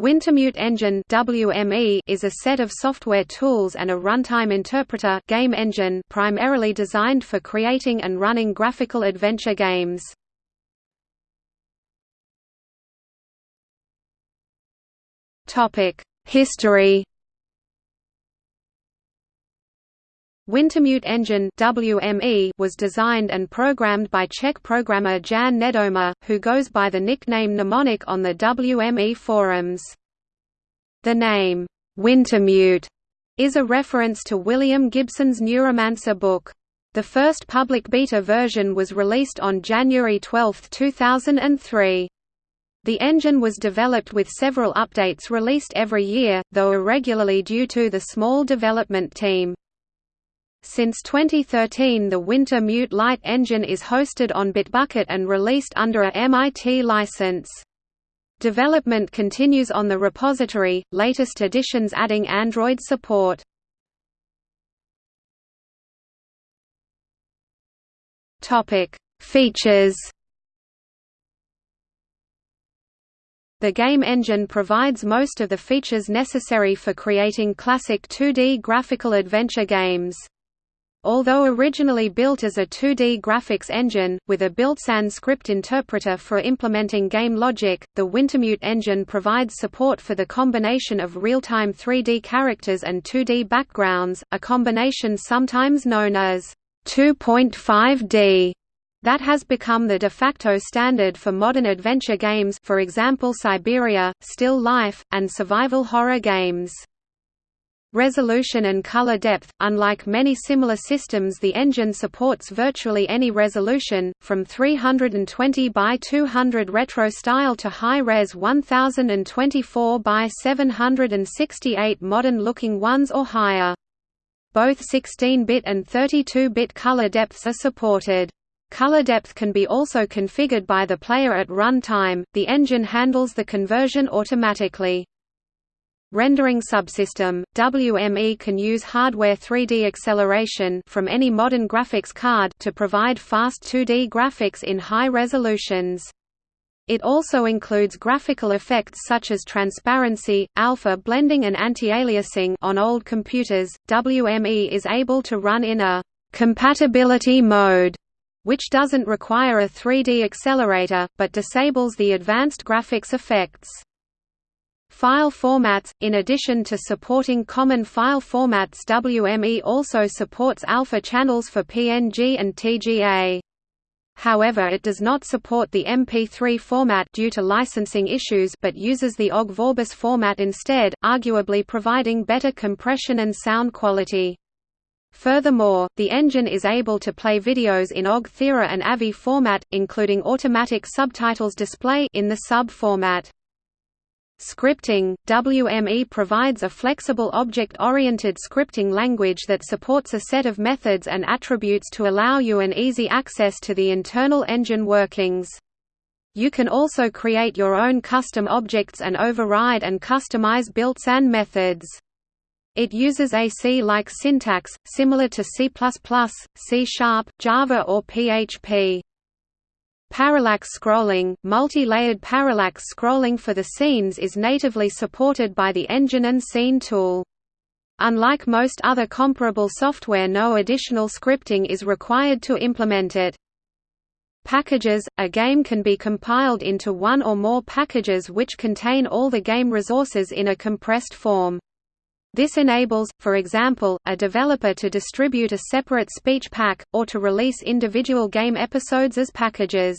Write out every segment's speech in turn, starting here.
Wintermute Engine WME is a set of software tools and a runtime interpreter game engine primarily designed for creating and running graphical adventure games. Topic: History Wintermute Engine WME was designed and programmed by Czech programmer Jan Nedoma, who goes by the nickname Mnemonic on the WME forums. The name, Wintermute, is a reference to William Gibson's Neuromancer book. The first public beta version was released on January 12, 2003. The engine was developed with several updates released every year, though irregularly due to the small development team. Since 2013 the Wintermute Lite engine is hosted on Bitbucket and released under a MIT license. Development continues on the repository, latest additions adding Android support. Features The game engine provides most of the features necessary for creating classic 2D graphical adventure games. Although originally built as a 2D graphics engine, with a built-in script interpreter for implementing game logic, the Wintermute engine provides support for the combination of real-time 3D characters and 2D backgrounds, a combination sometimes known as 2.5D that has become the de facto standard for modern adventure games for example Syberia, Still Life, and survival horror games. Resolution and color depth – Unlike many similar systems the engine supports virtually any resolution, from 320 by 200 retro style to high-res 1024 by 768 modern-looking ones or higher. Both 16-bit and 32-bit color depths are supported. Color depth can be also configured by the player at run time, the engine handles the conversion automatically. Rendering subsystem WME can use hardware 3D acceleration from any modern graphics card to provide fast 2D graphics in high resolutions. It also includes graphical effects such as transparency, alpha blending and anti-aliasing on old computers. WME is able to run in a compatibility mode which doesn't require a 3D accelerator, but disables the advanced graphics effects. File formats – In addition to supporting common file formats WME also supports alpha channels for PNG and TGA. However it does not support the MP3 format due to licensing issues but uses the OGG Vorbis format instead, arguably providing better compression and sound quality. Furthermore, the engine is able to play videos in OGG Theora and AVI format, including automatic subtitles display in the sub format. Scripting – WME provides a flexible object-oriented scripting language that supports a set of methods and attributes to allow you an easy access to the internal engine workings. You can also create your own custom objects and override and customize built-in methods. It uses a C-like syntax, similar to C++, C Sharp, Java or PHP. Parallax scrolling, multi-layered parallax scrolling for the scenes is natively supported by the Engine and Scene tool. Unlike most other comparable software no additional scripting is required to implement it. Packages – A game can be compiled into one or more packages which contain all the game resources in a compressed form. This enables, for example, a developer to distribute a separate speech pack, or to release individual game episodes as packages.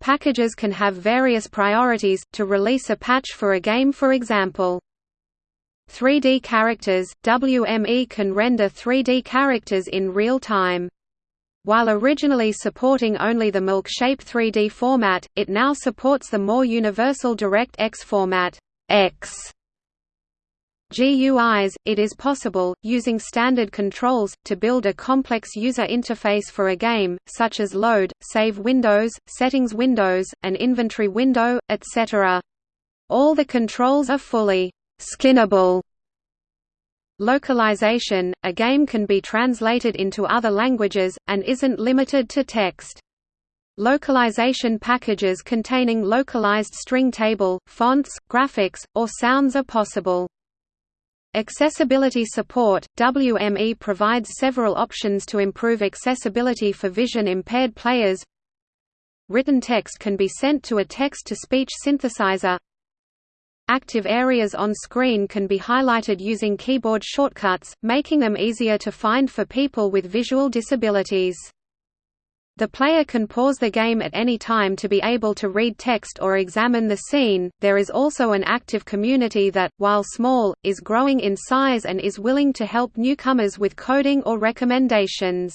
Packages can have various priorities, to release a patch for a game for example. 3D characters – WME can render 3D characters in real time. While originally supporting only the Milkshape 3D format, it now supports the more universal DirectX format X GUIs, it is possible, using standard controls, to build a complex user interface for a game, such as load, save windows, settings windows, an inventory window, etc. All the controls are fully skinnable. Localization – A game can be translated into other languages, and isn't limited to text. Localization packages containing localized string table, fonts, graphics, or sounds are possible. Accessibility support – WME provides several options to improve accessibility for vision-impaired players Written text can be sent to a text-to-speech synthesizer Active areas on screen can be highlighted using keyboard shortcuts, making them easier to find for people with visual disabilities. The player can pause the game at any time to be able to read text or examine the scene. There is also an active community that, while small, is growing in size and is willing to help newcomers with coding or recommendations.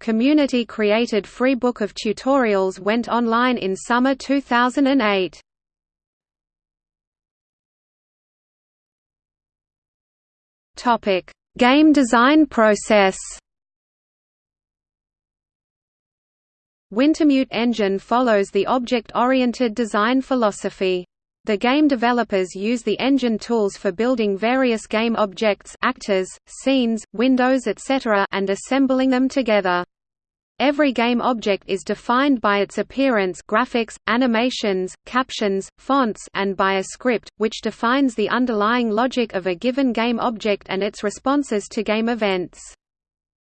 Community created free book of tutorials went online in summer 2008. Topic: Game design process. Wintermute Engine follows the object-oriented design philosophy. The game developers use the engine tools for building various game objects actors, scenes, windows etc. and assembling them together. Every game object is defined by its appearance graphics, animations, captions, fonts and by a script, which defines the underlying logic of a given game object and its responses to game events.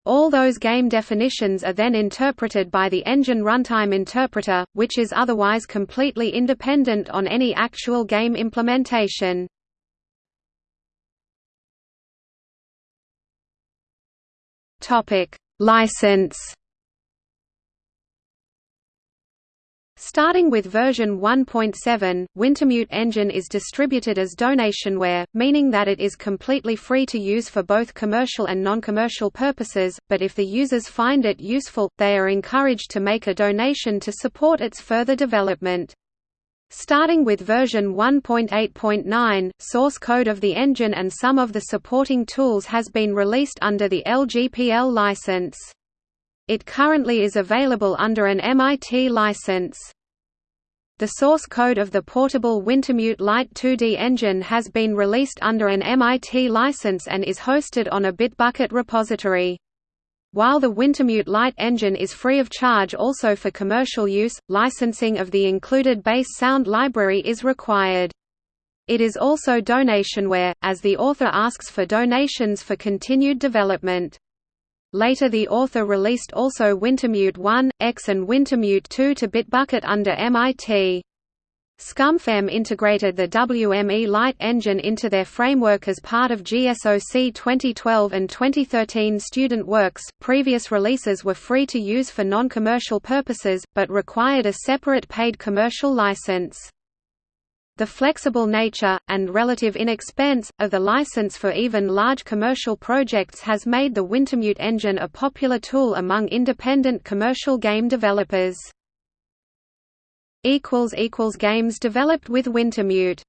All those game definitions are then interpreted by the engine runtime interpreter, which is otherwise completely independent on any actual game implementation. License Starting with version 1.7, Wintermute Engine is distributed as donationware, meaning that it is completely free to use for both commercial and non-commercial purposes, but if the users find it useful, they are encouraged to make a donation to support its further development. Starting with version 1.8.9, source code of the engine and some of the supporting tools has been released under the LGPL license. It currently is available under an MIT license. The source code of the portable Wintermute Lite 2D engine has been released under an MIT license and is hosted on a Bitbucket repository. While the Wintermute Lite engine is free of charge also for commercial use, licensing of the included BASS sound library is required. It is also donationware, as the author asks for donations for continued development. Later the author released also Wintermute 1, X and Wintermute 2 to Bitbucket under MIT. ScummVM integrated the WME Lite engine into their framework as part of GSOC 2012 and 2013 student works. Previous releases were free to use for non-commercial purposes, but required a separate paid commercial license. The flexible nature, and relative inexpense, of the license for even large commercial projects has made the Wintermute engine a popular tool among independent commercial game developers. Games developed with Wintermute